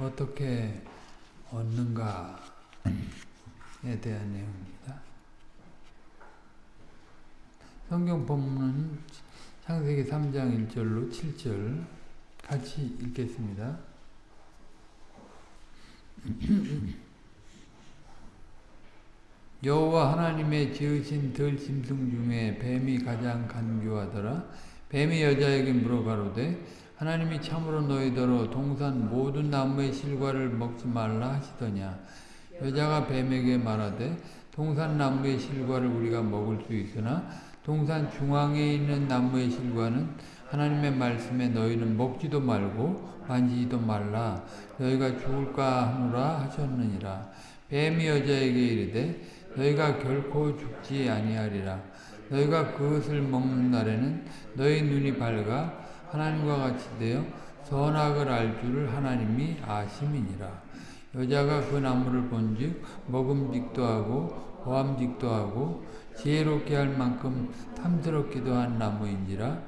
어떻게 얻는가에 대한 내용입니다. 성경 본문은 창세기 3장 1절로 7절 같이 읽겠습니다. 여호와 하나님의 지으신 들 짐승 중에 뱀이 가장 간교하더라. 뱀이 여자에게 물어가로되 하나님이 참으로 너희더러 동산 모든 나무의 실과를 먹지 말라 하시더냐. 여자가 뱀에게 말하되 동산 나무의 실과를 우리가 먹을 수 있으나 동산 중앙에 있는 나무의 실과는 하나님의 말씀에 너희는 먹지도 말고 만지지도 말라 너희가 죽을까 하노라 하셨느니라. 뱀이 여자에게 이르되 너희가 결코 죽지 아니하리라. 너희가 그것을 먹는 날에는 너희 눈이 밝아 하나님과 같이 되어 선악을 알 줄을 하나님이 아심이니라. 여자가 그 나무를 본즉 먹음직도 하고 보암직도 하고 지혜롭게 할 만큼 탐스럽기도 한 나무인지라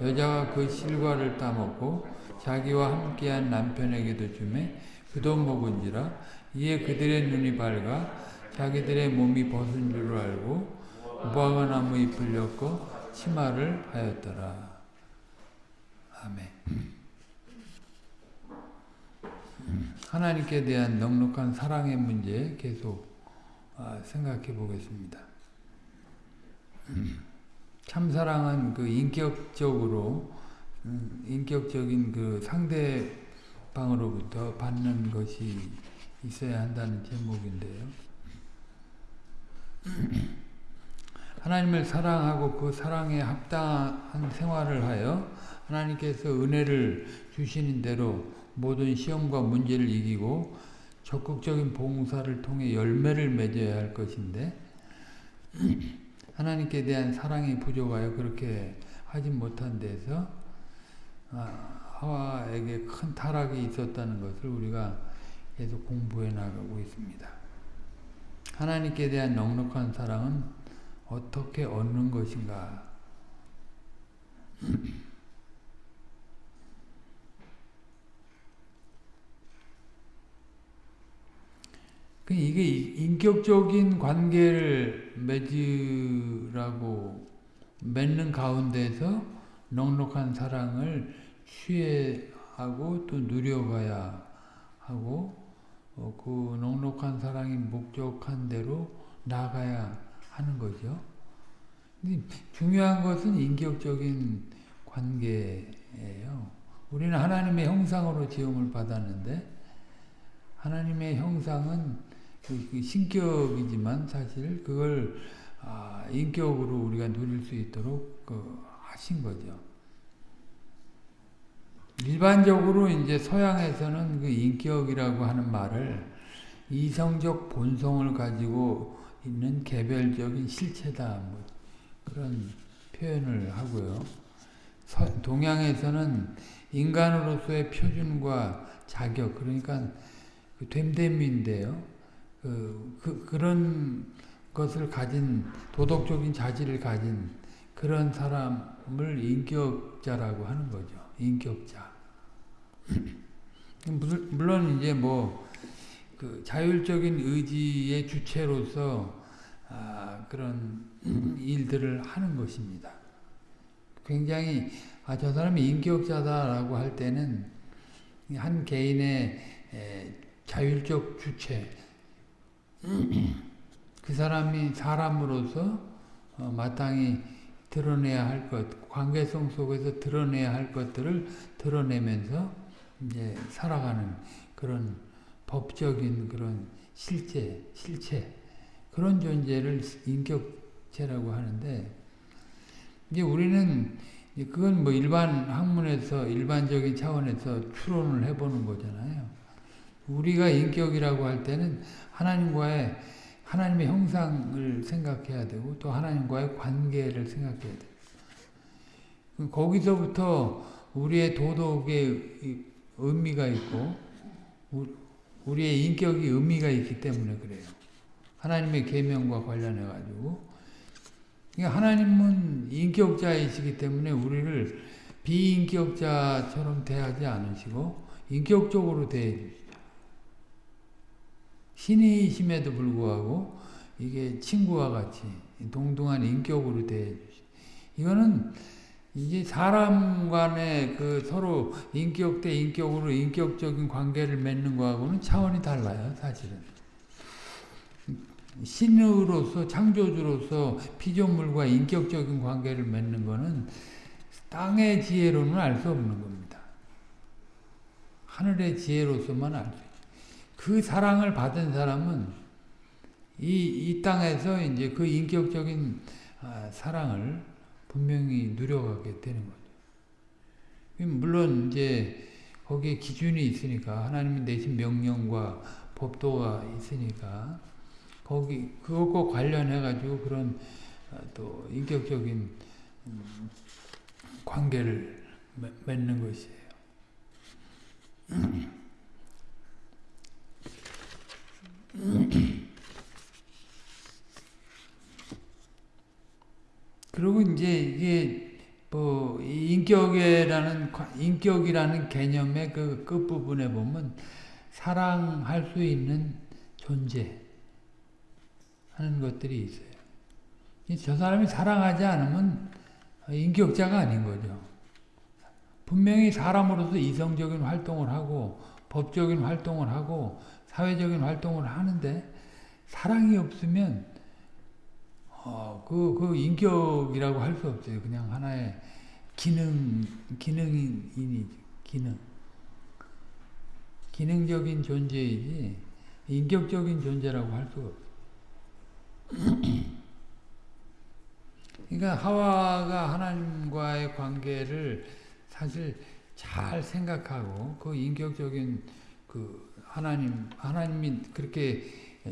여자가 그 실과를 따먹고 자기와 함께한 남편에게도 주매 그도 먹은지라 이에 그들의 눈이 밝아 자기들의 몸이 벗은 줄을 알고 무화과 나무 잎을 엮어 치마를 하였더라. 아멘. 하나님께 대한 넉넉한 사랑의 문제 계속 생각해 보겠습니다. 참사랑은 그 인격적으로 인격적인 그 상대방으로부터 받는 것이 있어야 한다는 제목인데요. 하나님을 사랑하고 그 사랑에 합당한 생활을 하여 하나님께서 은혜를 주시는 대로 모든 시험과 문제를 이기고 적극적인 봉사를 통해 열매를 맺어야 할 것인데 하나님께 대한 사랑이 부족하여 그렇게 하지 못한 데서 하와에게 큰 타락이 있었다는 것을 우리가 계속 공부해 나가고 있습니다. 하나님께 대한 넉넉한 사랑은 어떻게 얻는 것인가? 이게 인격적인 관계를 맺으라고 맺는 가운데서 넉넉한 사랑을 취해하고 또 누려가야 하고 어, 그 넉넉한 사랑이 목적한 대로 나가야 하는 거죠. 중요한 것은 인격적인 관계예요. 우리는 하나님의 형상으로 지음을 받았는데 하나님의 형상은 그, 그 신격이지만 사실 그걸 아, 인격으로 우리가 누릴 수 있도록 그 하신 거죠. 일반적으로 이제 서양에서는 그 인격이라고 하는 말을 이성적 본성을 가지고 있는 개별적인 실체다 뭐 그런 표현을 하고요. 동양에서는 인간으로서의 표준과 자격 그러니까 그 됨됨인데요. 그, 그, 그런 것을 가진 도덕적인 자질을 가진 그런 사람을 인격자라고 하는 거죠. 인격자. 물론 이제 뭐 그 자율적인 의지의 주체로서 아, 그런 일들을 하는 것입니다. 굉장히 아, 저 사람이 인격자다라고 할 때는 한 개인의 에, 자율적 주체 그 사람이 사람으로서 어, 마땅히 드러내야 할 것, 관계성 속에서 드러내야 할 것들을 드러내면서 이제 살아가는 그런 법적인 그런 실제, 실체, 그런 존재를 인격체라고 하는데, 이제 우리는 그건 뭐 일반 학문에서, 일반적인 차원에서 추론을 해보는 거잖아요. 우리가 인격이라고 할 때는 하나님과의 하나님의 형상을 생각해야 되고 또 하나님과의 관계를 생각해야 돼요. 거기서부터 우리의 도덕의 의미가 있고 우리의 인격이 의미가 있기 때문에 그래요. 하나님의 계명과 관련해 가지고 그러니까 하나님은 인격자이시기 때문에 우리를 비인격자처럼 대하지 않으시고 인격적으로 대해 주시죠. 신이심에도 불구하고 이게 친구와 같이 동등한 인격으로 대해 주시. 이거는 이게 사람 간의 그 서로 인격 대 인격으로 인격적인 관계를 맺는 거하고는 차원이 달라요, 사실은. 신으로서 창조주로서 피조물과 인격적인 관계를 맺는 거는 땅의 지혜로는 알 수 없는 겁니다. 하늘의 지혜로서만 알 수. 그 사랑을 받은 사람은 이, 이 땅에서 이제 그 인격적인 아, 사랑을 분명히 누려가게 되는 거죠. 물론 이제 거기에 기준이 있으니까 하나님이 내신 명령과 법도가 있으니까 거기 그것과 관련해 가지고 그런 아, 또 인격적인 음, 관계를 맺는 것이에요. 그리고 이제 이게 뭐 인격이라는 인격이라는 개념의 그 끝부분에 보면 사랑할 수 있는 존재 하는 것들이 있어요. 저 사람이 사랑하지 않으면 인격자가 아닌 거죠. 분명히 사람으로서 이성적인 활동을 하고 법적인 활동을 하고 사회적인 활동을 하는데 사랑이 없으면 어, 그, 그 인격이라고 할 수 없어요. 그냥 하나의 기능, 기능인이 기능. 기능적인 존재이지 인격적인 존재라고 할 수가 없어요. 그러니까 하와가 하나님과의 관계를 사실 잘 생각하고 그 인격적인 그 하나님 하나님이 그렇게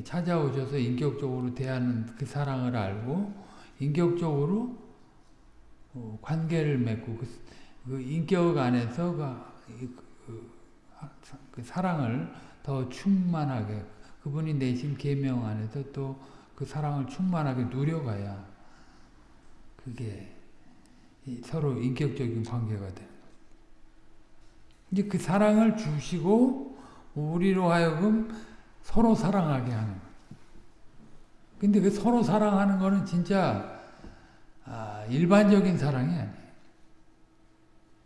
찾아오셔서 인격적으로 대하는 그 사랑을 알고 인격적으로 어, 관계를 맺고 그, 그 인격 안에서 그, 그, 그, 사랑을 더 충만하게 그분이 내신 계명 안에서 또 그 사랑을 충만하게 누려가야 그게 서로 인격적인 관계가 되는 거예요. 이제 그 사랑을 주시고 우리로 하여금 서로 사랑하게 하는 거예요. 근데 그 서로 사랑하는 거는 진짜 아, 일반적인 사랑이 아니에요.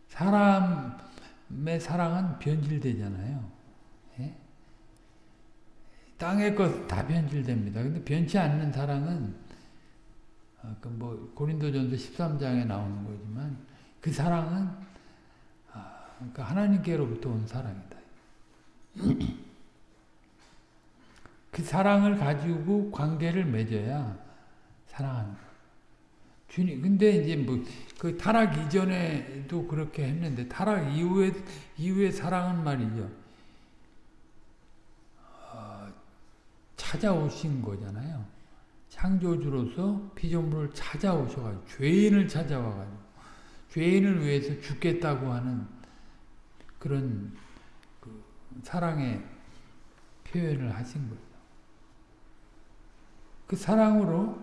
사람의 사랑은 변질되잖아요. 예? 땅의 것 다 변질됩니다. 근데 변치 않는 사랑은 아, 그뭐 고린도전서 13장에 나오는 거지만 그 사랑은 아, 그러니까 하나님께로부터 온 사랑이다. 그 사랑을 가지고 관계를 맺어야 사랑하는. 주님, 근데 이제 뭐, 그 타락 이전에도 그렇게 했는데, 타락 이후에, 이후에 사랑은 말이죠. 어, 찾아오신 거잖아요. 창조주로서 피조물을 찾아오셔가지고, 죄인을 찾아와가지고, 죄인을 위해서 죽겠다고 하는 그런 그 사랑의 표현을 하신 거예요. 그 사랑으로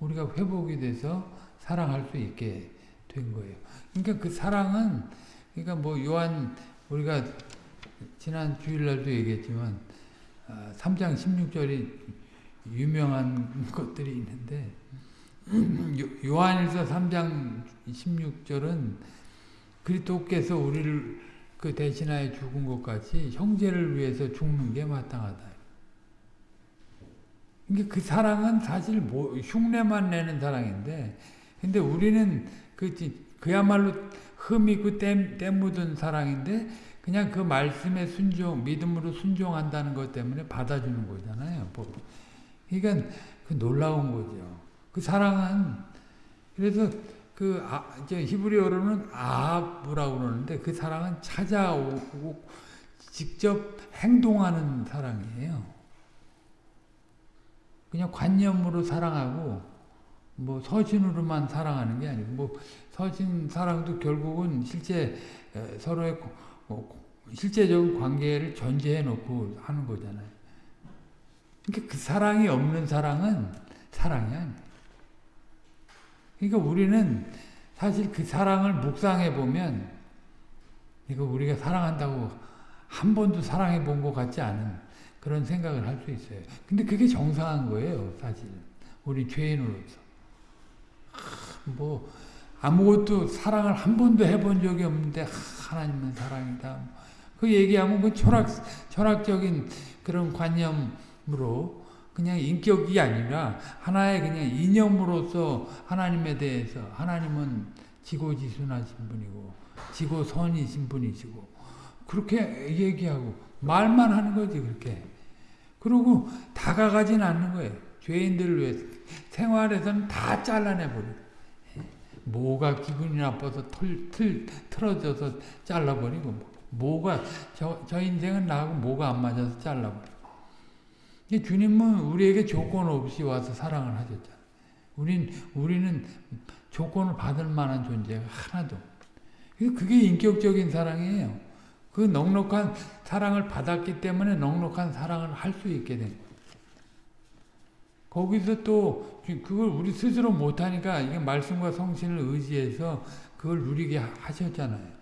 우리가 회복이 돼서 사랑할 수 있게 된 거예요. 그러니까 그 사랑은 그러니까 뭐 요한 우리가 지난 주일날도 얘기했지만 3장 아, 16절이 유명한 것들이 있는데 요한일서 3장 16절은 그리스도께서 우리를 그 대신하여 죽은 것 같이 형제를 위해서 죽는 게 마땅하다. 그러니까 그 사랑은 사실 뭐 흉내만 내는 사랑인데, 근데 우리는 그 그야말로 흠 있고 때, 때 묻은 사랑인데 그냥 그 말씀에 순종, 믿음으로 순종한다는 것 때문에 받아주는 거잖아요. 뭐. 그러니까 그 놀라운 거죠. 그 사랑은 그래서 그 아, 히브리어로는 아브라고 그러는데 그 사랑은 찾아오고 직접 행동하는 사랑이에요. 그냥 관념으로 사랑하고 뭐 서신으로만 사랑하는 게 아니고 뭐 서신 사랑도 결국은 실제 서로의 실제적인 관계를 전제해 놓고 하는 거잖아요. 그러니까 그 사랑이 없는 사랑은 사랑이 아니에요. 그러니까 우리는 사실 그 사랑을 묵상해 보면 이거 우리가 사랑한다고 한 번도 사랑해 본 것 같지 않은 그런 생각을 할 수 있어요. 근데 그게 정상한 거예요, 사실. 우리 죄인으로서. 뭐 아무것도 사랑을 한 번도 해본 적이 없는데 하나님은 사랑이다. 그 얘기하면 그 철학 철학적인 그런 관념으로 그냥 인격이 아니라 하나의 그냥 이념으로서 하나님에 대해서 하나님은 지고지순하신 분이고 지고선이신 분이시고 그렇게 얘기하고 말만 하는 거지 그렇게. 그리고 다가가진 않는 거예요. 죄인들을 위해서. 생활에서는 다 잘라내버리고 뭐가 기분이 나빠서 틀, 틀, 틀어져서 잘라버리고 뭐가 저, 저 인생은 나하고 뭐가 안 맞아서 잘라버리고 주님은 우리에게 조건 없이 와서 사랑을 하셨잖아요. 우린, 우리는 조건을 받을 만한 존재가 하나도 그게 인격적인 사랑이에요. 그 넉넉한 사랑을 받았기 때문에 넉넉한 사랑을 할 수 있게 된 거예요. 거기서 또 그걸 우리 스스로 못하니까 이게 말씀과 성신을 의지해서 그걸 누리게 하셨잖아요.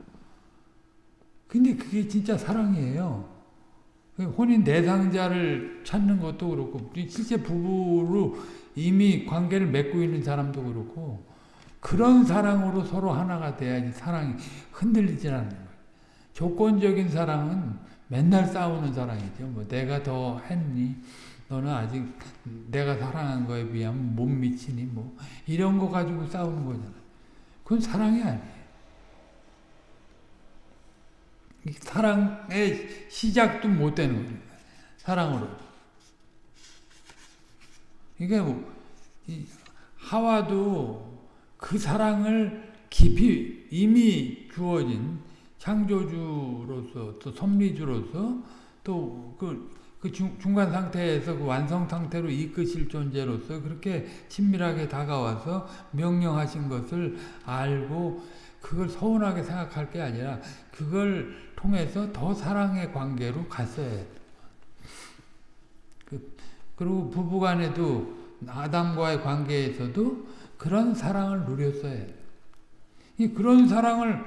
근데 그게 진짜 사랑이에요. 혼인 대상자를 찾는 것도 그렇고 실제 부부로 이미 관계를 맺고 있는 사람도 그렇고 그런 사랑으로 서로 하나가 돼야지 사랑이 흔들리지 않는 거예요. 조건적인 사랑은 맨날 싸우는 사랑이죠. 뭐 내가 더 했니? 너는 아직 내가 사랑한 거에 비하면 못 미치니? 뭐 이런 거 가지고 싸우는 거잖아요. 그건 사랑이 아니에요. 사랑의 시작도 못 되는 거예요. 사랑으로. 그러니까 뭐 하와도 그 사랑을 깊이 이미 주어진 창조주로서 또 섭리주로서 또그 그 중간 상태에서 그 완성 상태로 이끄실 존재로서 그렇게 친밀하게 다가와서 명령하신 것을 알고 그걸 서운하게 생각할 게 아니라 그걸 통해서 더 사랑의 관계로 갔어야 해. 그, 그리고 부부간에도 아담과의 관계에서도 그런 사랑을 누렸어야 해. 이 그런 사랑을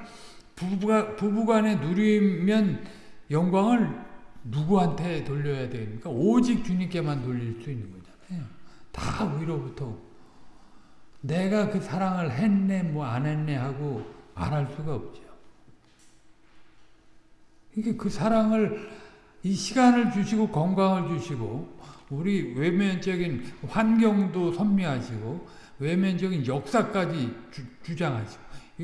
부부가, 부부간에 누리면 영광을 누구한테 돌려야 됩니까? 오직 주님께만 돌릴 수 있는 거잖아요. 다 위로부터. 내가 그 사랑을 했네, 뭐 안 했네 하고 말할 수가 없죠. 이게 그 사랑을 이 시간을 주시고 건강을 주시고 우리 외면적인 환경도 섭리하시고 외면적인 역사까지 주, 장하시고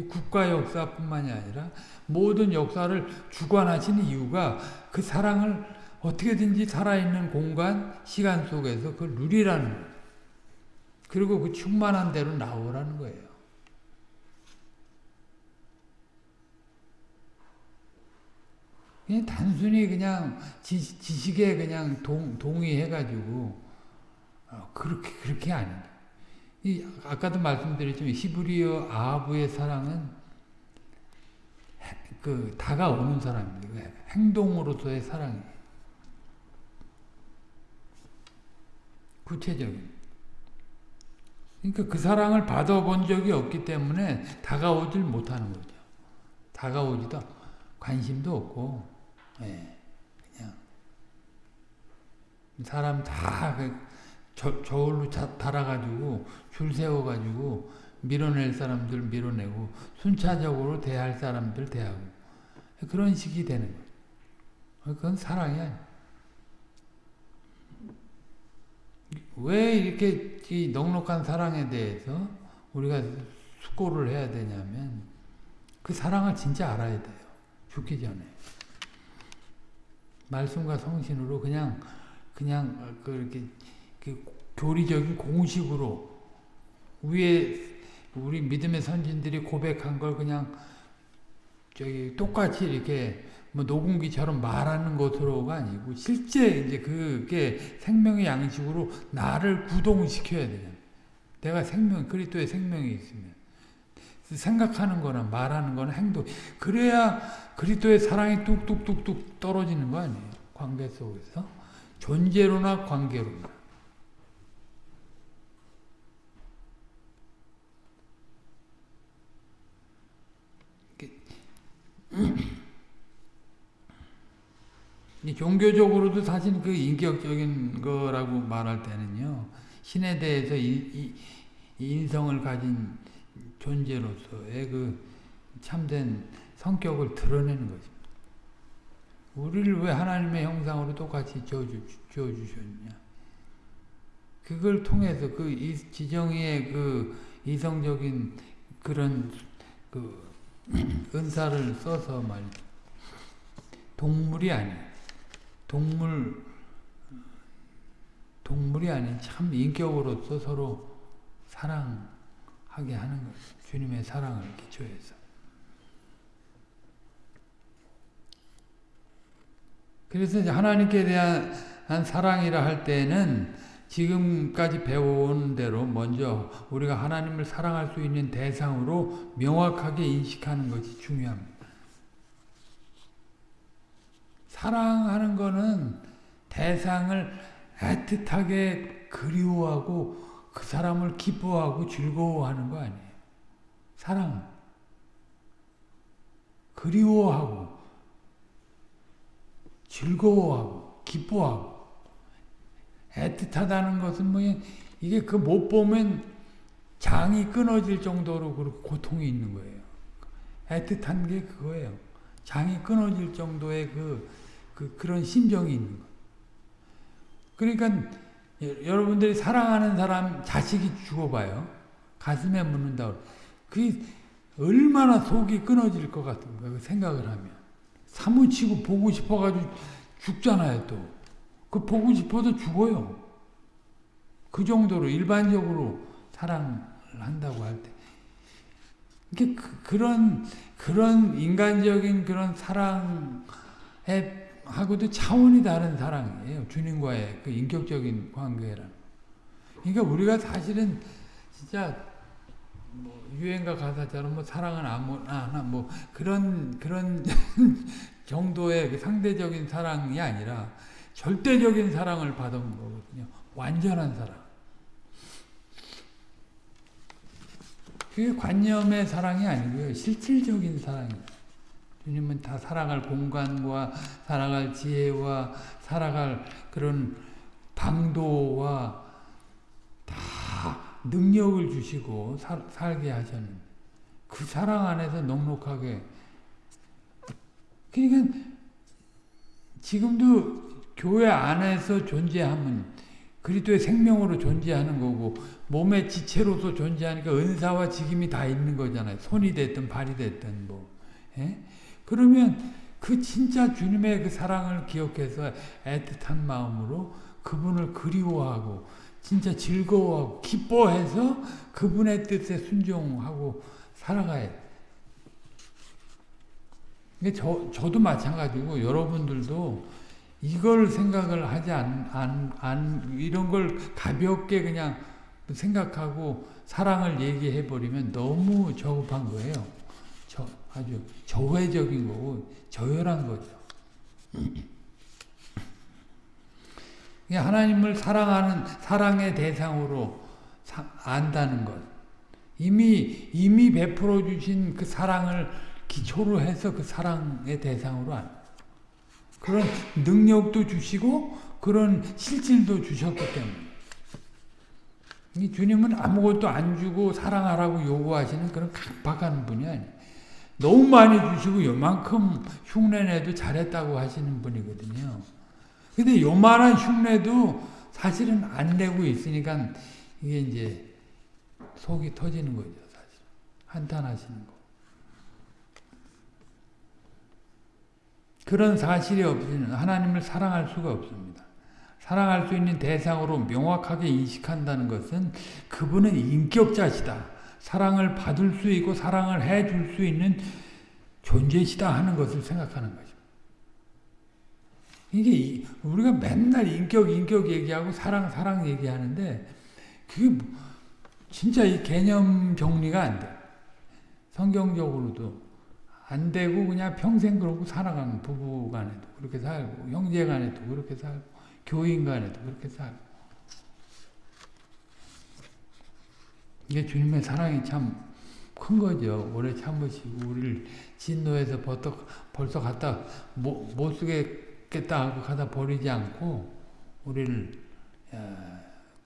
국가 역사뿐만이 아니라 모든 역사를 주관하시는 이유가 그 사랑을 어떻게든지 살아있는 공간, 시간 속에서 그걸 누리라는 거예요. 그리고 그 충만한 대로 나오라는 거예요. 그냥 단순히 그냥 지, 식에 그냥 동, 동의해가지고 어, 그렇게 그렇게 아니다. 이 아까도 말씀드렸지만 히브리어 아부의 사랑은 그 다가오는 사람입니다. 행동으로서의 사랑이 구체적인. 그러니까 그 사랑을 받아본 적이 없기 때문에 다가오질 못하는 거죠. 다가오지도 관심도 없고 예, 그냥 사람 다그 저, 저울로 달아가지고 줄 세워가지고 밀어낼 사람들 밀어내고 순차적으로 대할 사람들 대하고 그런 식이 되는 거예요. 그건 사랑이 아니야. 왜 이렇게 이 넉넉한 사랑에 대해서 우리가 숙고를 해야 되냐면 그 사랑을 진짜 알아야 돼요. 죽기 전에. 말씀과 성신으로 그냥 그냥 그렇게 그 교리적인 공식으로 위에 우리 믿음의 선진들이 고백한 걸 그냥 저기 똑같이 이렇게 뭐 녹음기처럼 말하는 것으로가 아니고 실제 이제 그게 생명의 양식으로 나를 구동시켜야 되잖아. 내가 생명 그리스도의 생명이 있으면 생각하는 거나 말하는 거나 행동 그래야 그리스도의 사랑이 뚝뚝뚝뚝 떨어지는 거 아니에요. 관계 속에서 존재로나 관계로나 이 종교적으로도 사실 그 인격적인 거라고 말할 때는요. 신에 대해서 이, 이, 이 인성을 가진 존재로서의 그 참된 성격을 드러내는 것입니다. 우리를 왜 하나님의 형상으로 똑같이 지어주셨냐. 그걸 통해서 그 지정의 그 이성적인 그런 그 은사를 써서 말 동물이 아니에요. 동물 동물이 아닌 참 인격으로서 서로 사랑 하게 하는 거예요. 주님의 사랑을 기초해서. 그래서 하나님께 대한 사랑이라 할 때는 지금까지 배워온 대로 먼저 우리가 하나님을 사랑할 수 있는 대상으로 명확하게 인식하는 것이 중요합니다. 사랑하는 것은 대상을 애틋하게 그리워하고 그 사람을 기뻐하고 즐거워하는 거 아니에요. 사랑. 그리워하고 즐거워하고 기뻐하고 애틋하다는 것은 뭐 이게 그 못 보면 장이 끊어질 정도로 그렇게 고통이 있는 거예요. 애틋한 게 그거예요. 장이 끊어질 정도의 그, 그 그런 심정이 있는 거. 그러니까 여러분들이 사랑하는 사람 자식이 죽어봐요. 가슴에 묻는다. 그 얼마나 속이 끊어질 것 같은가 그 생각을 하면 사무치고 보고 싶어가지고 죽잖아요 또. 그 보고 싶어도 죽어요. 그 정도로 일반적으로 사랑을 한다고 할 때. 이게 그, 그런 그런 인간적인 그런 사랑에 하고도 차원이 다른 사랑이에요. 주님과의 그 인격적인 관계라는. 그러니까 우리가 사실은 진짜 뭐 유행가 가사처럼 뭐 사랑은 아무나 뭐 그런 그런 정도의 그 상대적인 사랑이 아니라 절대적인 사랑을 받은 거거든요. 완전한 사랑. 그게 관념의 사랑이 아니고요. 실질적인 사랑입니다. 주님은 다 살아갈 공간과 살아갈 지혜와 살아갈 그런 방도와 다 능력을 주시고 사, 살게 하셨는데 그 사랑 안에서 넉넉하게 그러니까 지금도 교회 안에서 존재하면 그리스도의 생명으로 존재하는 거고 몸의 지체로서 존재하니까 은사와 직임이 다 있는 거잖아요. 손이 됐든 발이 됐든 뭐. 예? 그러면 그 진짜 주님의 그 사랑을 기억해서 애틋한 마음으로 그분을 그리워하고 진짜 즐거워하고 기뻐해서 그분의 뜻에 순종하고 살아가야 돼. 저, 저도 마찬가지고 여러분들도 이걸 생각을 하지 않, 안, 안, 이런 걸 가볍게 그냥 생각하고 사랑을 얘기해 버리면 너무 저급한 거예요. 저, 아주 저회적인 거고, 저열한 거죠. 하나님을 사랑하는, 사랑의 대상으로 사, 안다는 것. 이미, 이미 베풀어 주신 그 사랑을 기초로 해서 그 사랑의 대상으로 안 그런 능력도 주시고 그런 실질도 주셨기 때문에 이 주님은 아무것도 안 주고 사랑하라고 요구하시는 그런 강박한 분이 아니에요. 너무 많이 주시고 요만큼 흉내내도 잘했다고 하시는 분이거든요. 근데 요만한 흉내도 사실은 안 내고 있으니까 이게 이제 속이 터지는 거죠. 사실 한탄하시는 거. 그런 사실이 없으면 하나님을 사랑할 수가 없습니다. 사랑할 수 있는 대상으로 명확하게 인식한다는 것은 그분은 인격자시다. 사랑을 받을 수 있고 사랑을 해줄 수 있는 존재시다 하는 것을 생각하는 거죠. 이게 우리가 맨날 인격 인격 얘기하고 사랑 사랑 얘기하는데 그게 뭐 진짜 이 개념 정리가 안 돼. 성경적으로도 안 되고 그냥 평생 그러고 살아가는 부부 간에도 그렇게 살고 형제 간에도 그렇게 살고 교인 간에도 그렇게 살고 이게 주님의 사랑이 참 큰 거죠. 오래 참으시고 우리를 진노에서 벌떡, 벌써 갖다 못, 죽겠다 하고 가다 버리지 않고 우리를 어,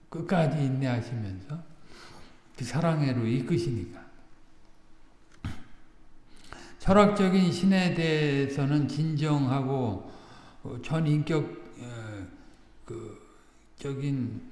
끝까지 인내하시면서 그 사랑으로 이끄시니까 철학적인 신에 대해서는 진정하고 어, 전인격 어, 그 적인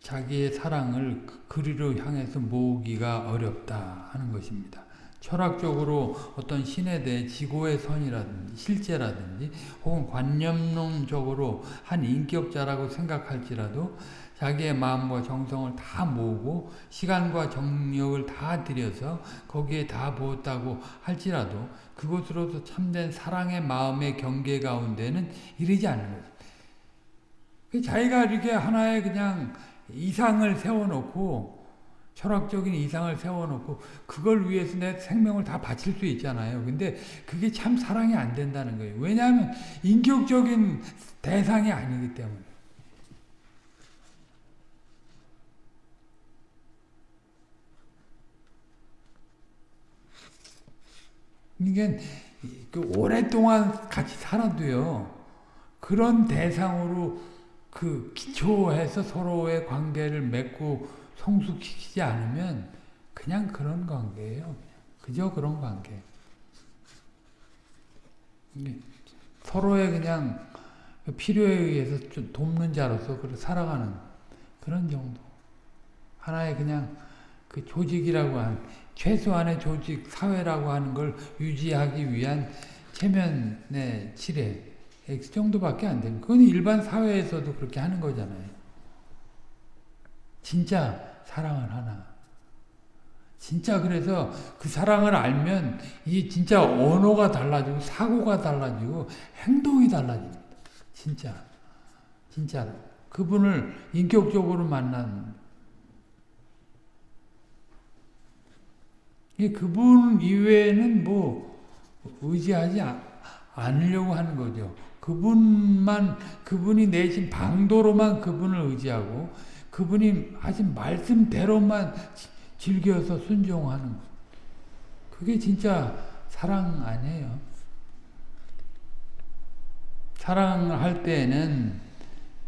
자기의 사랑을 그리로 향해서 모으기가 어렵다 하는 것입니다. 철학적으로 어떤 신에 대해 지고의 선이라든지 실제라든지 혹은 관념론적으로 한 인격자라고 생각할지라도 자기의 마음과 정성을 다 모으고 시간과 정력을 다 들여서 거기에 다 부었다고 할지라도 그것으로서 참된 사랑의 마음의 경계 가운데는 이르지 않는 거죠. 자기가 이렇게 하나의 그냥 이상을 세워놓고 철학적인 이상을 세워놓고 그걸 위해서 내 생명을 다 바칠 수 있잖아요. 근데 그게 참 사랑이 안 된다는 거예요. 왜냐하면 인격적인 대상이 아니기 때문에. 이게 그 오랫동안 같이 살아도요. 그런 대상으로 그 기초해서 서로의 관계를 맺고 성숙시키지 않으면 그냥 그런 관계예요. 그저 그런 관계. 서로의 그냥 필요에 의해서 좀 돕는 자로서 살아가는 그런 정도. 하나의 그냥 그 조직이라고 하는 최소한의 조직 사회라고 하는 걸 유지하기 위한 체면의 칠해 X 정도밖에 안 되는 그건 일반 사회에서도 그렇게 하는 거잖아요. 진짜 사랑을 하나. 진짜 그래서 그 사랑을 알면 이게 진짜 언어가 달라지고 사고가 달라지고 행동이 달라집니다. 진짜. 진짜. 그분을 인격적으로 만난 그분 이외에는 뭐 의지하지 않으려고 하는 거죠. 그분만 그분이 내신 방도로만 그분을 의지하고 그분이 하신 말씀대로만 즐겨서 순종하는 것. 그게 진짜 사랑 아니에요. 사랑할 때에는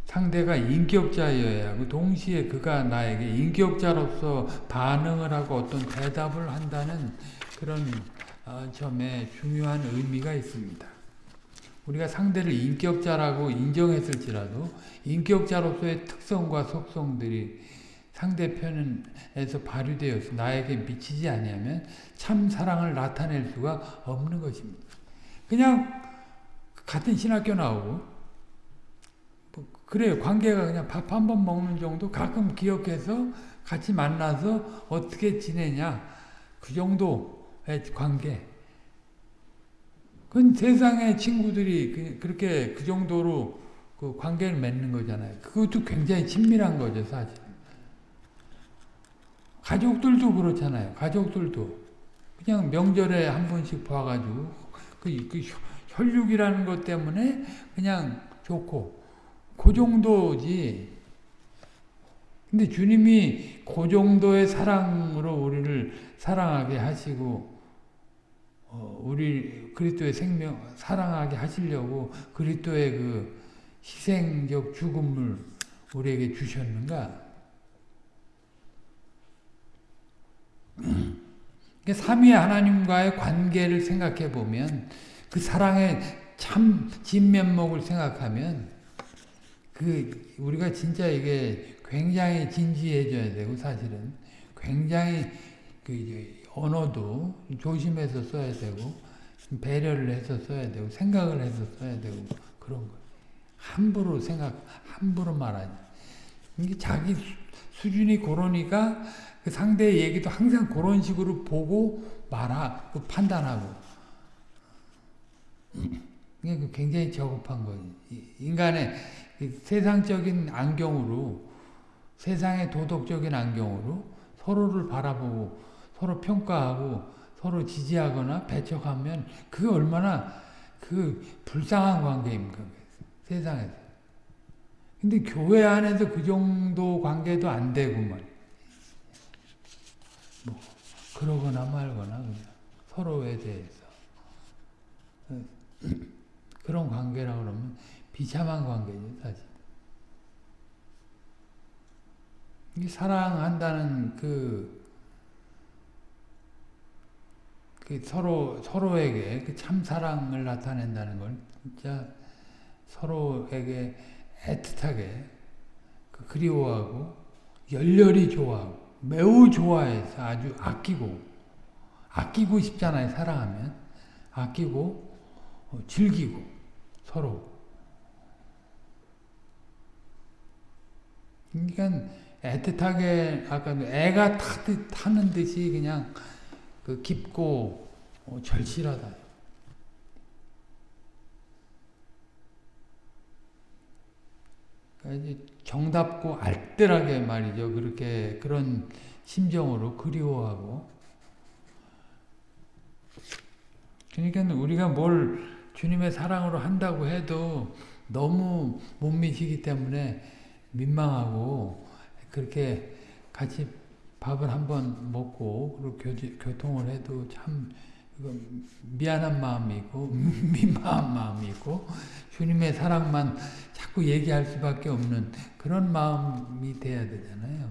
상대가 인격자여야 하고 동시에 그가 나에게 인격자로서 반응을 하고 어떤 대답을 한다는 그런 어, 점에 중요한 의미가 있습니다. 우리가 상대를 인격자라고 인정했을지라도 인격자로서의 특성과 속성들이 상대편에서 발휘되어서 나에게 미치지 아니하면 참 사랑을 나타낼 수가 없는 것입니다. 그냥 같은 신학교 나오고 그래요. 관계가 그냥 밥 한 번 먹는 정도 가끔 기억해서 같이 만나서 어떻게 지내냐 그 정도의 관계 그건 세상의 친구들이 그, 그렇게 그 정도로 그 관계를 맺는 거잖아요. 그것도 굉장히 친밀한 거죠, 사실. 가족들도 그렇잖아요. 가족들도 그냥 명절에 한 번씩 봐가지고 그, 그 혈육이라는 것 때문에 그냥 좋고 그 정도지. 근데 주님이 그 정도의 사랑으로 우리를 사랑하게 하시고 어, 우리 그리스도의 생명 사랑하게 하시려고 그리스도의 그 희생적 죽음을 우리에게 주셨는가? 삼위 하나님과의 관계를 생각해 보면 그 사랑의 참 진면목을 생각하면 그 우리가 진짜 이게 굉장히 진지해져야 되고 사실은 굉장히 그 언어도 조심해서 써야 되고 배려를 해서 써야 되고 생각을 해서 써야 되고 그런 거. 함부로 생각, 함부로 말하지. 이게 자기 수준이 그러니까 그 상대의 얘기도 항상 그런 식으로 보고 말하, 고 판단하고. 이게 굉장히 저급한 거지. 인간의 세상적인 안경으로, 세상의 도덕적인 안경으로 서로를 바라보고 서로 평가하고 서로 지지하거나 배척하면 그게 얼마나 그 불쌍한 관계입니까? 세상에서. 근데 교회 안에서 그 정도 관계도 안 말. 뭐 그러거나 말거나 그냥 서로에 대해서 그런 관계라고 그러면 비참한 관계죠, 사실. 이 사랑한다는 그, 그 서로, 서로에게 그참 사랑을 나타낸다는 걸 진짜 서로에게 애틋하게 그 그리워하고 열렬히 좋아하고 매우 좋아해서 아주 아끼고 아끼고 싶잖아요 사랑하면. 아끼고 어, 즐기고 서로. 그러니까 애틋하게 아까 애가 타듯 타는 듯이 그냥 그 깊고 어, 절실하다. 그러니까 정답고 알뜰하게 말이죠. 그렇게 그런 심정으로 그리워하고 그러니까 우리가 뭘 주님의 사랑으로 한다고 해도 너무 못 미시기 때문에 민망하고 그렇게 같이 밥을 한번 먹고 그리고 교통을 해도 참 미안한 마음이 있고 민망한 마음이 있고 주님의 사랑만 자꾸 얘기할 수밖에 없는 그런 마음이 돼야 되잖아요.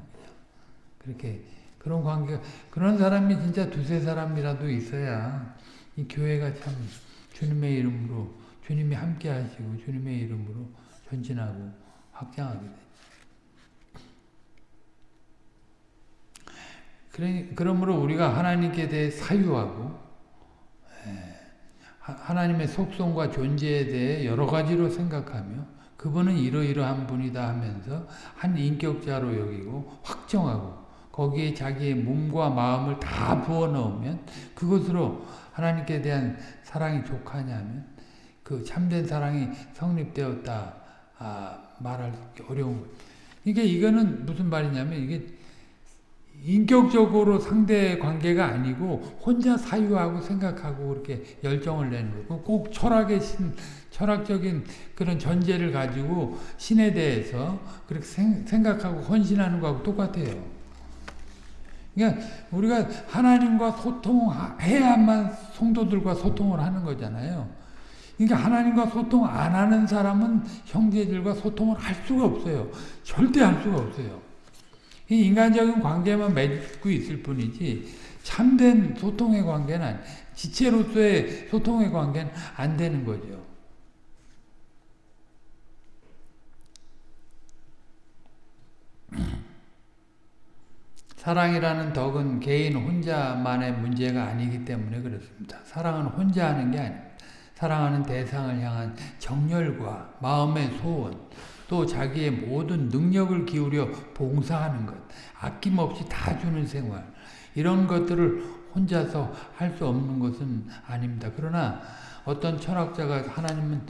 그렇게 그런 관계 그런 사람이 진짜 두세 사람이라도 있어야 이 교회가 참 주님의 이름으로 주님이 함께 하시고 주님의 이름으로 전진하고 확장하게 돼. 그러므로 우리가 하나님께 대해 사유하고 하나님의 속성과 존재에 대해 여러 가지로 생각하며 그분은 이러이러한 분이다 하면서 한 인격자로 여기고 확정하고 거기에 자기의 몸과 마음을 다 부어 넣으면 그것으로 하나님께 대한 사랑이 족하냐면 그 참된 사랑이 성립되었다 아, 말할 어려운 거예요. 이게 이거는 무슨 말이냐면 이게 인격적으로 상대 관계가 아니고 혼자 사유하고 생각하고 그렇게 열정을 내는 거고 꼭 철학의 신, 철학적인 그런 전제를 가지고 신에 대해서 그렇게 생, 생각하고 헌신하는 거하고 똑같아요. 그러니까 우리가 하나님과 소통해야만 성도들과 소통을 하는 거잖아요. 그러니까 하나님과 소통 안 하는 사람은 형제들과 소통을 할 수가 없어요. 절대 할 수가 없어요. 이 인간적인 관계만 맺고 있을 뿐이지 참된 소통의 관계는 지체로서의 소통의 관계는 안 되는 거죠. 사랑이라는 덕은 개인 혼자만의 문제가 아니기 때문에 그렇습니다. 사랑은 혼자 하는 게 아닙니다. 사랑하는 대상을 향한 정열과 마음의 소원, 또 자기의 모든 능력을 기울여 봉사하는 것, 아낌없이 다 주는 생활, 이런 것들을 혼자서 할 수 없는 것은 아닙니다. 그러나 어떤 철학자가 하나님은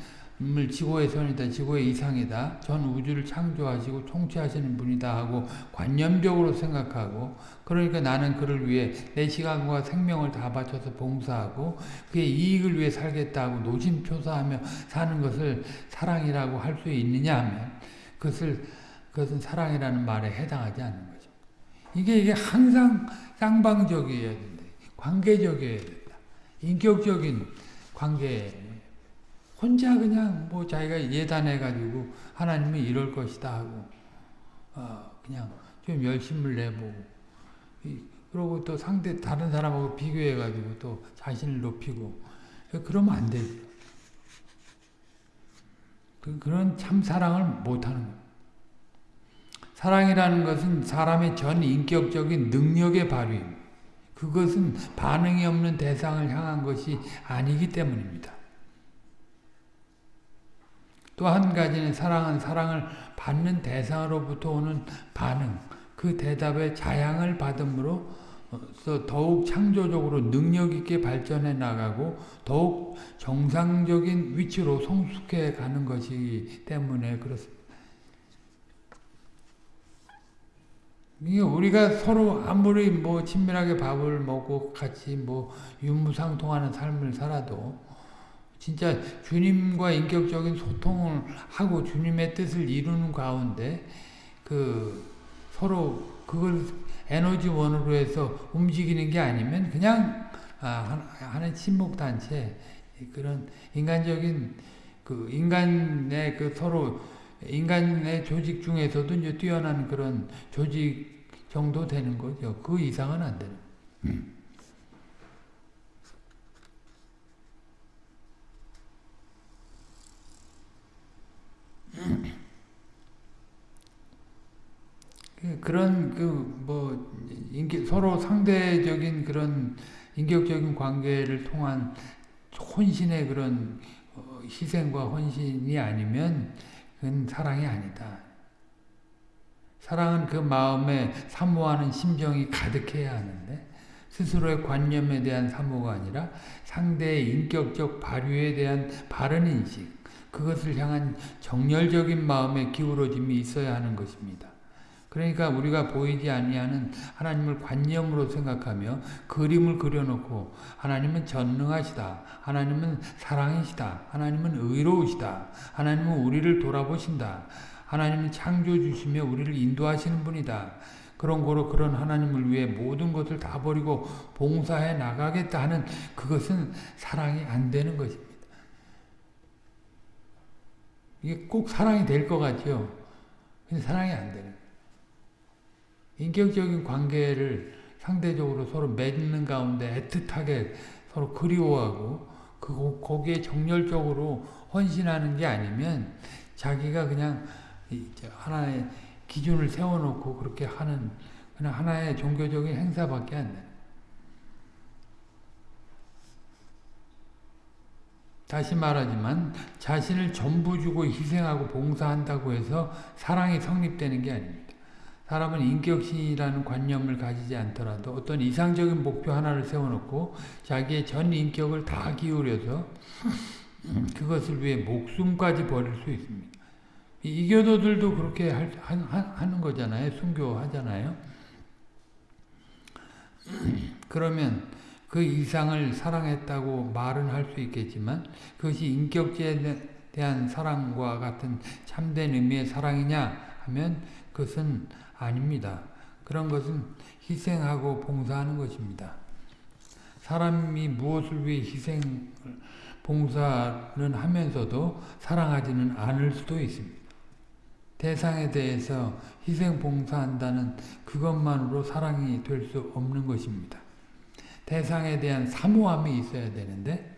을 지고의 선이다. 지고의 이상이다. 전 우주를 창조하시고 통치하시는 분이다 하고 관념적으로 생각하고 그러니까 나는 그를 위해 내 시간과 생명을 다 바쳐서 봉사하고 그의 이익을 위해 살겠다고 노심초사하며 사는 것을 사랑이라고 할 수 있느냐 하면 그것을 그것은 사랑이라는 말에 해당하지 않는 거죠. 이게 이게 항상 쌍방적이어야 된다. 관계적이어야 된다. 인격적인 관계 혼자 그냥 뭐 자기가 예단해가지고 하나님이 이럴 것이다 하고 어 그냥 좀 열심을 내보고 그러고 또 상대 다른 사람하고 비교해가지고 또 자신을 높이고 그러면 안 되죠. 그, 그런 참 사랑을 못하는. 사랑이라는 것은 사람의 전 인격적인 능력의 발휘입니다. 그것은 반응이 없는 대상을 향한 것이 아니기 때문입니다. 또 한 가지는 사랑은 사랑을 받는 대상으로부터 오는 반응, 그 대답에 자양을 받음으로 더욱 창조적으로 능력있게 발전해 나가고 더욱 정상적인 위치로 성숙해 가는 것이기 때문에 그렇습니다. 우리가 서로 아무리 뭐 친밀하게 밥을 먹고 같이 뭐 유무상통하는 삶을 살아도 진짜 주님과 인격적인 소통을 하고 주님의 뜻을 이루는 가운데 그 서로 그걸 에너지원으로 해서 움직이는 게 아니면 그냥 아, 하는 친목단체 그런 인간적인 그 인간의 그 서로 인간의 조직 중에서도 이제 뛰어난 그런 조직 정도 되는 거죠. 그 이상은 안 되는. 그 그런 그 뭐 서로 상대적인 그런 인격적인 관계를 통한 혼신의 그런 어, 희생과 헌신이 아니면 그건 사랑이 아니다. 사랑은 그 마음에 사모하는 심정이 가득해야 하는데 스스로의 관념에 대한 사모가 아니라 상대의 인격적 발휘에 대한 바른 인식, 그것을 향한 정열적인 마음의 기울어짐이 있어야 하는 것입니다. 그러니까 우리가 보이지 아니하는 하나님을 관념으로 생각하며 그림을 그려놓고 하나님은 전능하시다. 하나님은 사랑이시다. 하나님은 의로우시다. 하나님은 우리를 돌아보신다. 하나님은 창조주시며 우리를 인도하시는 분이다. 그런 거로 그런 하나님을 위해 모든 것을 다 버리고 봉사해 나가겠다 하는 그것은 사랑이 안 되는 것입니다. 이게 꼭 사랑이 될 것 같죠. 근데 사랑이 안 되는 인격적인 관계를 상대적으로 서로 맺는 가운데 애틋하게 서로 그리워하고 그 거기에 정열적으로 헌신하는 게 아니면 자기가 그냥 하나의 기준을 세워놓고 그렇게 하는 그냥 하나의 종교적인 행사밖에 안 돼. 다시 말하지만 자신을 전부 주고 희생하고 봉사한다고 해서 사랑이 성립되는 게 아닙니다. 사람은 인격신이라는 관념을 가지지 않더라도 어떤 이상적인 목표 하나를 세워놓고 자기의 전 인격을 다 기울여서 그것을 위해 목숨까지 버릴 수 있습니다. 이교도들도 그렇게 할, 하는 거잖아요. 순교하잖아요. 그러면 그 이상을 사랑했다고 말은 할 수 있겠지만 그것이 인격제에 대한 사랑과 같은 참된 의미의 사랑이냐 하면 그것은 아닙니다. 그런 것은 희생하고 봉사하는 것입니다. 사람이 무엇을 위해 희생, 봉사는 하면서도 사랑하지는 않을 수도 있습니다. 대상에 대해서 희생 봉사한다는 그것만으로 사랑이 될 수 없는 것입니다. 대상에 대한 사모함이 있어야 되는데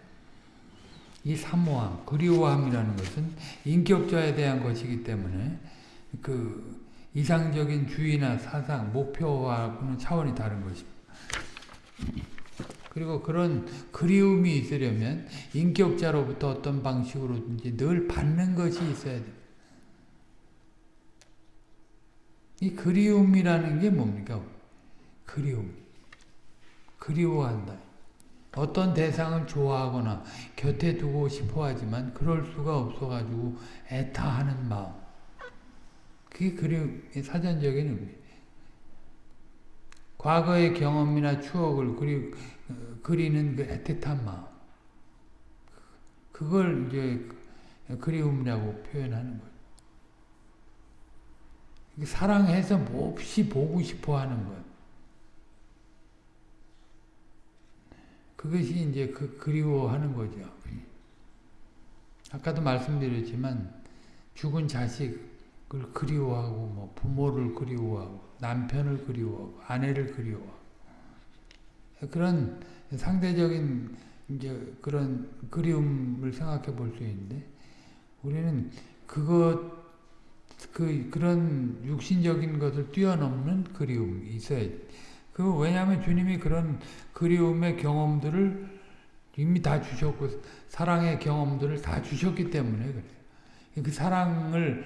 이 사모함, 그리워함이라는 것은 인격자에 대한 것이기 때문에 그 이상적인 주의나 사상, 목표와는 차원이 다른 것입니다. 그리고 그런 그리움이 있으려면 인격자로부터 어떤 방식으로든지 늘 받는 것이 있어야 돼요. 이 그리움이라는 게 뭡니까? 그리움. 그리워한다. 어떤 대상을 좋아하거나 곁에 두고 싶어 하지만 그럴 수가 없어가지고 애타하는 마음. 그게 그림의 사전적인 의미. 과거의 경험이나 추억을 그리, 그리는 그 애틋한 마음. 그걸 이제 그리움이라고 표현하는 거예요. 사랑해서 몹시 보고 싶어 하는 것. 그것이 이제 그 그리워하는 거죠. 아까도 말씀드렸지만 죽은 자식을 그리워하고 뭐 부모를 그리워하고 남편을 그리워하고 아내를 그리워하고 그런 상대적인 이제 그런 그리움을 생각해 볼 수 있는데 우리는 그것 그, 그런 육신적인 것을 뛰어넘는 그리움이 있어야 그, 왜냐하면 주님이 그런 그리움의 경험들을 이미 다 주셨고, 사랑의 경험들을 다 주셨기 때문에 그래요. 그 사랑을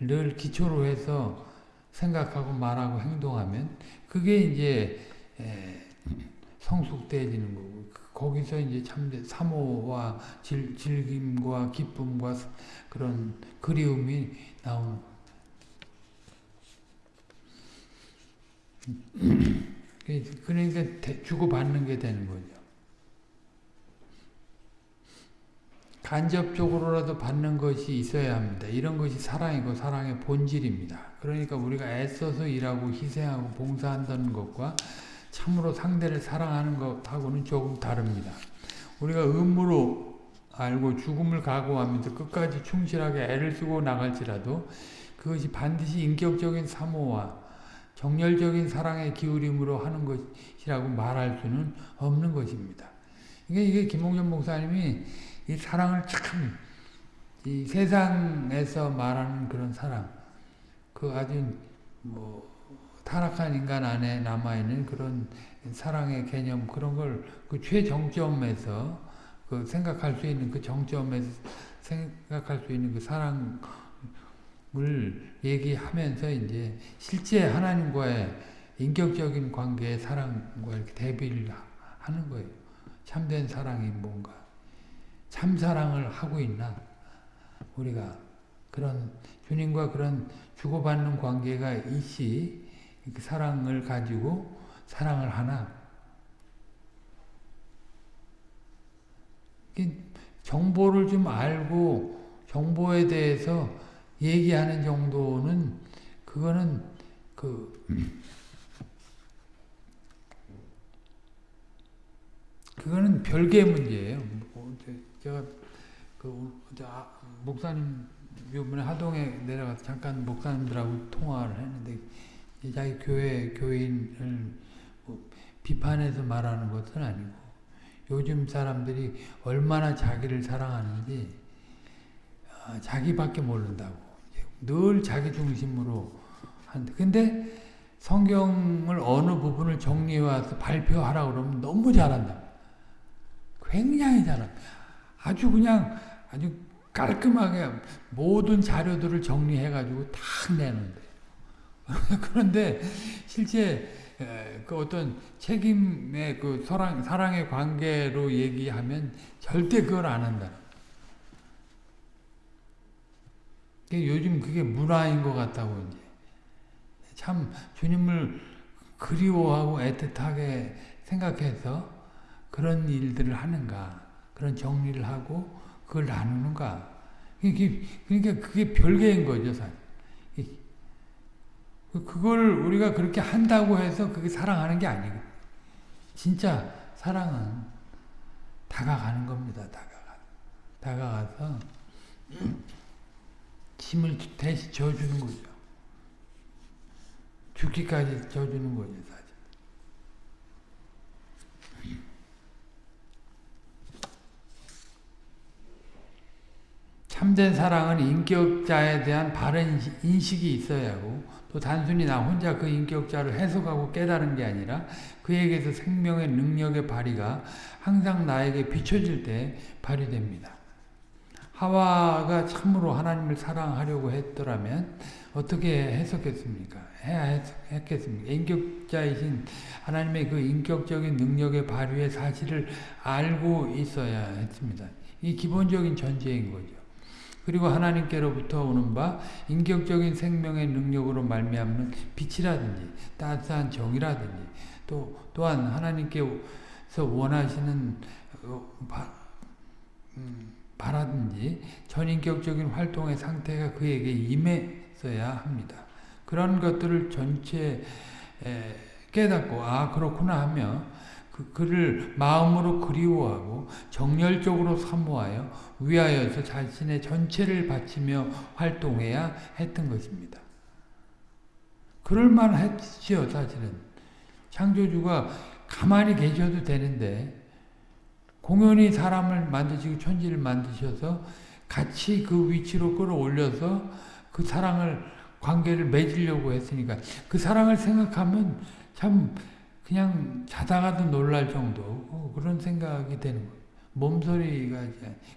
늘 기초로 해서 생각하고 말하고 행동하면, 그게 이제, 성숙되어지는 거고, 거기서 이제 참 사모와 즐, 즐김과 기쁨과 그런 그리움이 나오는. 그러니까 주고받는 게 되는 거죠. 간접적으로라도 받는 것이 있어야 합니다. 이런 것이 사랑이고 사랑의 본질입니다. 그러니까 우리가 애써서 일하고 희생하고 봉사한다는 것과 참으로 상대를 사랑하는 것하고는 조금 다릅니다. 우리가 의무로 알고 죽음을 각오하면서 끝까지 충실하게 애를 쓰고 나갈지라도 그것이 반드시 인격적인 사모와 정열적인 사랑의 기울임으로 하는 것이라고 말할 수는 없는 것입니다. 이게, 이게 김홍전 목사님이 이 사랑을 참, 이 세상에서 말하는 그런 사랑, 그 아주 뭐, 타락한 인간 안에 남아있는 그런 사랑의 개념, 그런 걸 그 최정점에서 그 생각할 수 있는 그 정점에서 생각할 수 있는 그 사랑 을 얘기하면서 이제 실제 하나님과의 인격적인 관계의 사랑과 이렇게 대비를 하는 거예요. 참된 사랑이 뭔가. 참 사랑을 하고 있나? 우리가 그런 주님과 그런 주고받는 관계가 있이 사랑을 가지고 사랑을 하나? 정보를 좀 알고 정보에 대해서 얘기하는 정도는 그거는 그 그거는 별개의 문제예요. 뭐 제가 그 목사님 이번에 하동에 내려가서 잠깐 목사님들하고 통화를 했는데 자기 교회 교인을 뭐 비판해서 말하는 것은 아니고 요즘 사람들이 얼마나 자기를 사랑하는지 자기밖에 모른다고 늘 자기 중심으로 한다. 근데 성경을 어느 부분을 정리해 와서 발표하라 그러면 너무 잘한다. 굉장히 잘한다. 아주 그냥 아주 깔끔하게 모든 자료들을 정리해 가지고 딱 내는데. 그런데 실제 그 어떤 책임의 그 사랑, 사랑의 관계로 얘기하면 절대 그걸 안 한다. 요즘 그게 문화인 것 같다고 이제. 참 주님을 그리워하고 애틋하게 생각해서 그런 일들을 하는가, 그런 정리를 하고 그걸 나누는가. 그러니까 그게 별개인 거죠, 사실. 그걸 우리가 그렇게 한다고 해서 그게 사랑하는 게 아니고 진짜 사랑은 다가가는 겁니다. 다가가 다가가서 짐을 대신 져주는 거죠. 죽기까지 져주는 거죠. 사실. 참된 사랑은 인격자에 대한 바른 인식이 있어야 하고 또 단순히 나 혼자 그 인격자를 해석하고 깨달은 게 아니라 그에게서 생명의 능력의 발휘가 항상 나에게 비춰질 때 발휘됩니다. 하와가 참으로 하나님을 사랑하려고 했더라면 어떻게 해석했습니까? 해야 했겠습니까? 인격자이신 하나님의 그 인격적인 능력의 발휘의 사실을 알고 있어야 했습니다. 이 기본적인 전제인 거죠. 그리고 하나님께로부터 오는 바 인격적인 생명의 능력으로 말미암는 빛이라든지 따뜻한 정이라든지 또 또한 하나님께서 원하시는 어, 바, 음, 바라든지 전인격적인 활동의 상태가 그에게 임했어야 합니다. 그런 것들을 전체 깨닫고 아 그렇구나 하며 그, 그를 마음으로 그리워하고 정열적으로 사모하여 위하여서 자신의 전체를 바치며 활동해야 했던 것입니다. 그럴만 했죠 사실은. 창조주가 가만히 계셔도 되는데 공연히 사람을 만드시고 천지를 만드셔서 같이 그 위치로 끌어올려서 그 사랑을 관계를 맺으려고 했으니까 그 사랑을 생각하면 참 그냥 자다가도 놀랄 정도 어, 그런 생각이 되는 거예요. 몸소리가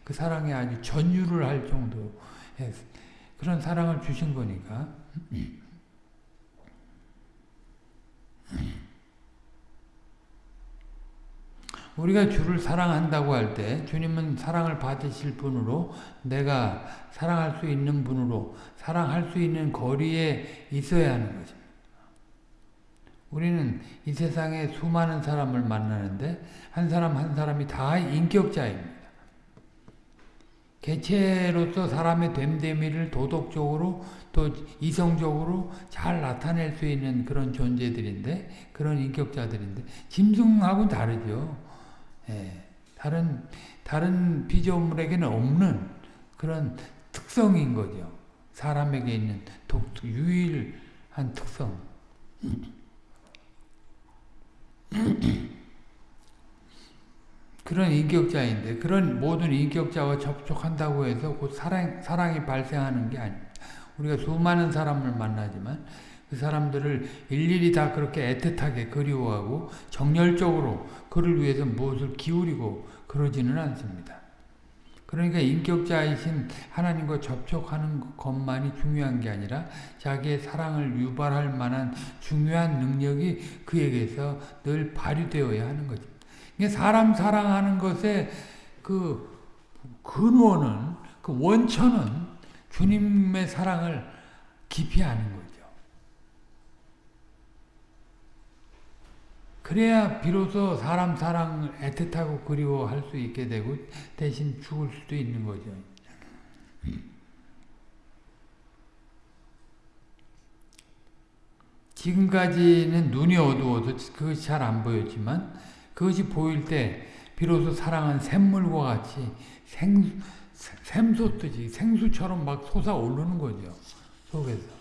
그 사랑에 아주 전율을 할 정도 그런 사랑을 주신 거니까. 우리가 주를 사랑한다고 할 때 주님은 사랑을 받으실 분으로 내가 사랑할 수 있는 분으로 사랑할 수 있는 거리에 있어야 하는 거죠. 우리는 이 세상에 수많은 사람을 만나는데 한 사람 한 사람이 다 인격자입니다. 개체로서 사람의 됨됨이를 도덕적으로 또 이성적으로 잘 나타낼 수 있는 그런 존재들인데 그런 인격자들인데 짐승하고는 다르죠. 예, 다른 다른 피조물에게는 없는 그런 특성인 거죠. 사람에게 있는 독, 유일한 특성. 그런 인격자인데 그런 모든 인격자와 접촉한다고 해서 곧 사랑, 사랑이 발생하는 게 아닙니다. 우리가 수많은 사람을 만나지만 그 사람들을 일일이 다 그렇게 애틋하게 그리워하고 정열적으로 그를 위해서 무엇을 기울이고 그러지는 않습니다. 그러니까 인격자이신 하나님과 접촉하는 것만이 중요한 게 아니라 자기의 사랑을 유발할 만한 중요한 능력이 그에게서 늘 발휘되어야 하는 거죠. 사람 사랑하는 것의 그 근원은 그 원천은 주님의 사랑을 아는 거죠. 그래야 비로소 사람 사랑을 애틋하고 그리워할 수 있게 되고 대신 죽을 수도 있는 거죠. 지금까지는 눈이 어두워서 그것이 잘 안 보였지만 그것이 보일 때 비로소 사랑은 샘물과 같이 생, 샘솟듯이 생수처럼 막 솟아오르는 거죠. 속에서.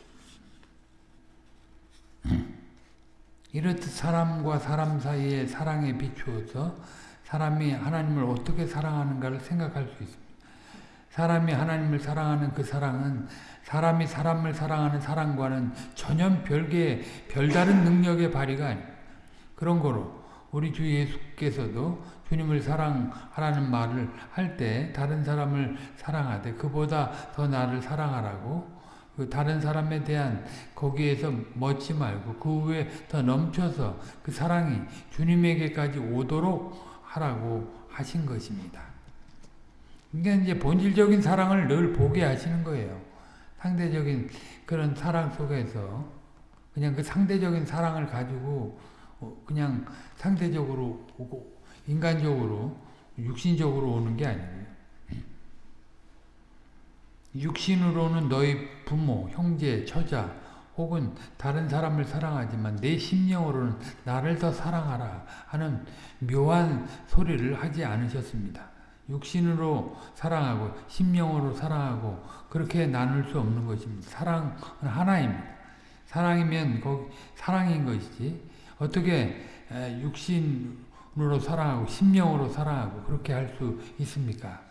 이렇듯 사람과 사람 사이의 사랑에 비추어서 사람이 하나님을 어떻게 사랑하는가를 생각할 수 있습니다. 사람이 하나님을 사랑하는 그 사랑은 사람이 사람을 사랑하는 사랑과는 전혀 별개의 별다른 능력의 발휘가 아닙니다. 그런 거로 우리 주 예수께서도 주님을 사랑하라는 말을 할 때 다른 사람을 사랑하되 그보다 더 나를 사랑하라고 그 다른 사람에 대한 거기에서 멎지 말고 그 후에 더 넘쳐서 그 사랑이 주님에게까지 오도록 하라고 하신 것입니다. 그러니까 이제 본질적인 사랑을 늘 보게 하시는 거예요. 상대적인 그런 사랑 속에서 그냥 그 상대적인 사랑을 가지고 어, 그냥 상대적으로 오고 인간적으로 육신적으로 오는 게 아니에요. 육신으로는 너희 부모, 형제, 처자 혹은 다른 사람을 사랑하지만 내 심령으로는 나를 더 사랑하라 하는 묘한 소리를 하지 않으셨습니다. 육신으로 사랑하고 심령으로 사랑하고 그렇게 나눌 수 없는 것입니다. 사랑은 하나입니다. 사랑이면 거기 사랑인 것이지 어떻게 육신으로 사랑하고 심령으로 사랑하고 그렇게 할 수 있습니까?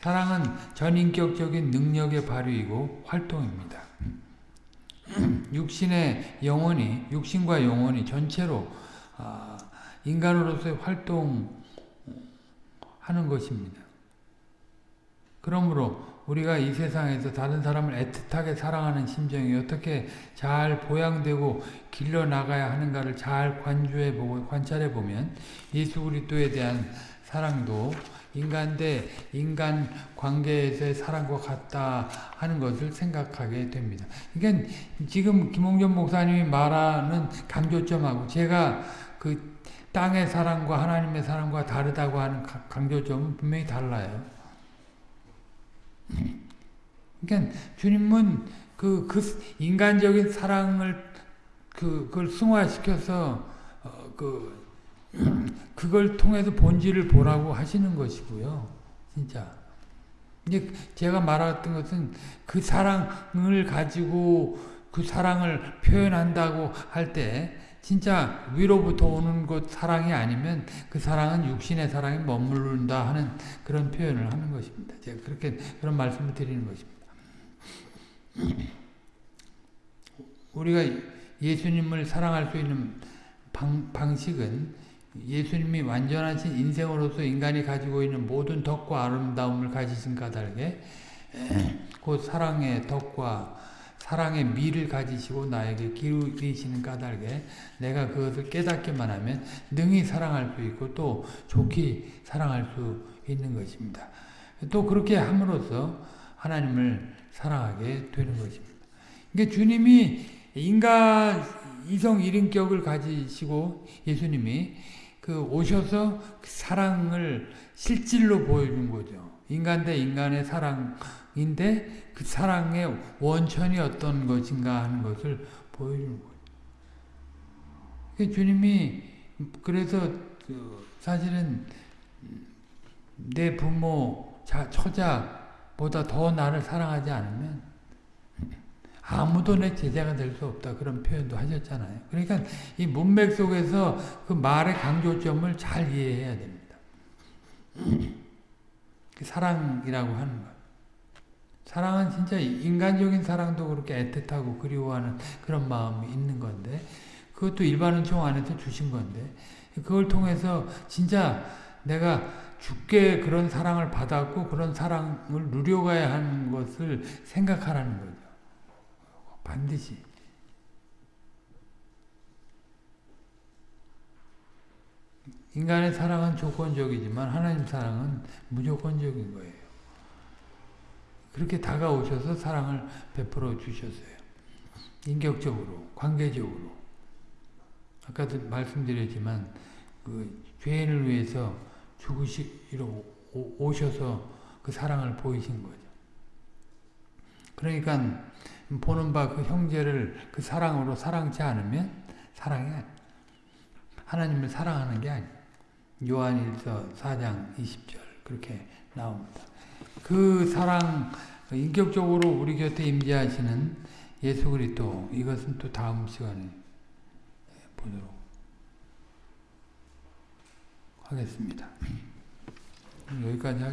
사랑은 전인격적인 능력의 발휘이고 활동입니다. 육신의 영혼이 육신과 영혼이 전체로 아, 인간으로서의 활동하는 것입니다. 그러므로 우리가 이 세상에서 다른 사람을 애틋하게 사랑하는 심정이 어떻게 잘 보양되고 길러 나가야 하는가를 잘 관주해 보고 관찰해 보면 예수 그리스도에 대한 사랑도 인간 대 인간 관계에서의 사랑과 같다 하는 것을 생각하게 됩니다. 그러니까 지금 김홍전 목사님이 말하는 강조점하고 제가 그 땅의 사랑과 하나님의 사랑과 다르다고 하는 강조점은 분명히 달라요. 그러니까 주님은 그, 그 인간적인 사랑을 그, 그걸 승화시켜서 어, 그 그걸 통해서 본질을 보라고 하시는 것이고요. 진짜. 이제 제가 말했던 것은 그 사랑을 가지고 그 사랑을 표현한다고 할 때 진짜 위로부터 오는 것 사랑이 아니면 그 사랑은 육신의 사랑이 머무른다 하는 그런 표현을 하는 것입니다. 제가 그렇게 그런 말씀을 드리는 것입니다. 우리가 예수님을 사랑할 수 있는 방, 방식은 예수님이 완전하신 인생으로서 인간이 가지고 있는 모든 덕과 아름다움을 가지신 까닭에 그 사랑의 덕과 사랑의 미를 가지시고 나에게 기울이시는 까닭에 내가 그것을 깨닫기만 하면 능히 사랑할 수 있고 또 좋게 사랑할 수 있는 것입니다. 또 그렇게 함으로써 하나님을 사랑하게 되는 것입니다. 그러니까 주님이 인간 이성 일인격을 가지시고 예수님이 그 오셔서 그 사랑을 실질로 보여준 거죠. 인간 대 인간의 사랑인데 그 사랑의 원천이 어떤 것인가 하는 것을 보여주는 거죠. 주님이 그래서 그 사실은 내 부모, 자, 처자보다 더 나를 사랑하지 않으면 아무도 내 제자가 될 수 없다. 그런 표현도 하셨잖아요. 그러니까 이 문맥 속에서 그 말의 강조점을 잘 이해해야 됩니다. 그 사랑이라고 하는 것. 사랑은 진짜 인간적인 사랑도 그렇게 애틋하고 그리워하는 그런 마음이 있는 건데 그것도 일반은 총 안에서 주신 건데 그걸 통해서 진짜 내가 죽게 그런 사랑을 받았고 그런 사랑을 누려가야 하는 것을 생각하라는 거죠. 반드시. 인간의 사랑은 조건적이지만 하나님 사랑은 무조건적인 거예요. 그렇게 다가오셔서 사랑을 베풀어 주셨어요. 인격적으로, 관계적으로. 아까도 말씀드렸지만 그 죄인을 위해서 죽으시러 오셔서 그 사랑을 보이신 거죠. 그러니까 보는 바 그 형제를 그 사랑으로 사랑치 않으면 사랑이 하나님을 사랑하는 게 아니에요. 요한일서 4장 20절 그렇게 나옵니다. 그 사랑 인격적으로 우리 곁에 임재하시는 예수 그리스도 이것은 또 다음 시간에 보도록 하겠습니다. 여기까지 하겠습니다.